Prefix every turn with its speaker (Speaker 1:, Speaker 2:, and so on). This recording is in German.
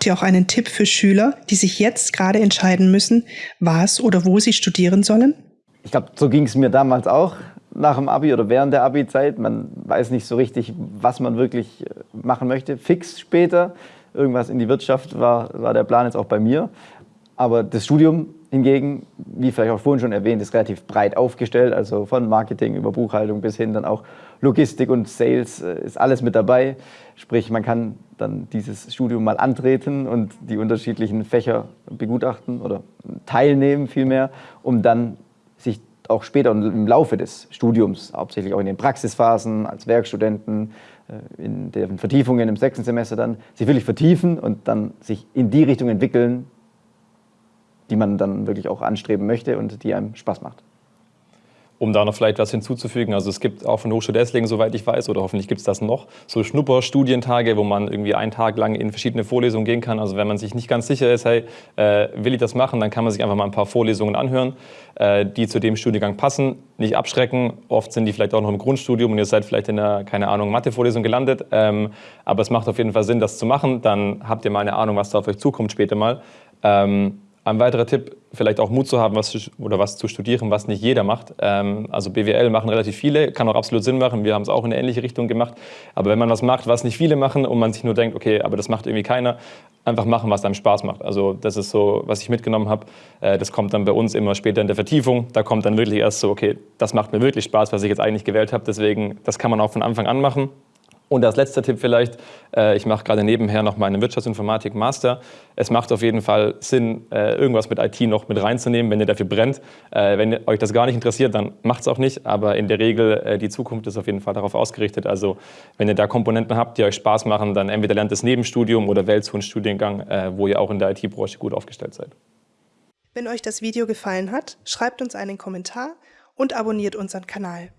Speaker 1: Habt ihr auch einen Tipp für Schüler, die sich jetzt gerade entscheiden müssen, was oder wo sie studieren sollen?
Speaker 2: Ich glaube, so ging es mir damals auch nach dem Abi oder während der Abi-Zeit. Man weiß nicht so richtig, was man wirklich äh, machen möchte. Fix später, irgendwas in die Wirtschaft war, war der Plan jetzt auch bei mir. Aber das Studium hingegen, wie vielleicht auch vorhin schon erwähnt, ist relativ breit aufgestellt. Also von Marketing über Buchhaltung bis hin dann auch Logistik und Sales äh, ist alles mit dabei. Sprich, man kann dann dieses Studium mal antreten und die unterschiedlichen Fächer begutachten oder teilnehmen vielmehr, um dann sich auch später im Laufe des Studiums, hauptsächlich auch in den Praxisphasen als Werkstudenten, äh, in den Vertiefungen im sechsten Semester dann, sich wirklich vertiefen und dann sich in die Richtung entwickeln, die man dann wirklich auch anstreben möchte und die einem Spaß macht.
Speaker 3: Um da noch vielleicht was hinzuzufügen, also es gibt auch von Hochschule Esslingen, soweit ich weiß, oder hoffentlich gibt es das noch, so Schnupperstudientage, wo man irgendwie einen Tag lang in verschiedene Vorlesungen gehen kann. Also wenn man sich nicht ganz sicher ist, hey, äh, will ich das machen, dann kann man sich einfach mal ein paar Vorlesungen anhören, äh, die zu dem Studiengang passen, nicht abschrecken. Oft sind die vielleicht auch noch im Grundstudium und ihr seid vielleicht in einer, keine Ahnung, Mathe-Vorlesung gelandet. Ähm, aber es macht auf jeden Fall Sinn, das zu machen. Dann habt ihr mal eine Ahnung, was da auf euch zukommt später mal. Ähm, ein weiterer Tipp, vielleicht auch Mut zu haben, was oder was zu studieren, was nicht jeder macht. Ähm, also BWL machen relativ viele, kann auch absolut Sinn machen. Wir haben es auch in eine ähnliche Richtung gemacht. Aber wenn man was macht, was nicht viele machen und man sich nur denkt, okay, aber das macht irgendwie keiner, einfach machen, was einem Spaß macht. Also das ist so, was ich mitgenommen habe. Äh, das kommt dann bei uns immer später in der Vertiefung. Da kommt dann wirklich erst so, okay, das macht mir wirklich Spaß, was ich jetzt eigentlich gewählt habe. Deswegen, das kann man auch von Anfang an machen. Und als letzter Tipp vielleicht, äh, ich mache gerade nebenher noch meinen Wirtschaftsinformatik Master. Es macht auf jeden Fall Sinn, äh, irgendwas mit IT noch mit reinzunehmen, wenn ihr dafür brennt. Äh, wenn euch das gar nicht interessiert, dann macht es auch nicht. Aber in der Regel, die Zukunft ist auf jeden Fall darauf ausgerichtet. Also wenn ihr da Komponenten habt, die euch Spaß machen, dann entweder lernt es Nebenstudium oder wählt so einen Studiengang, wo ihr auch in der IT-Branche gut aufgestellt seid.
Speaker 1: Wenn euch das Video gefallen hat, schreibt uns einen Kommentar und abonniert unseren Kanal.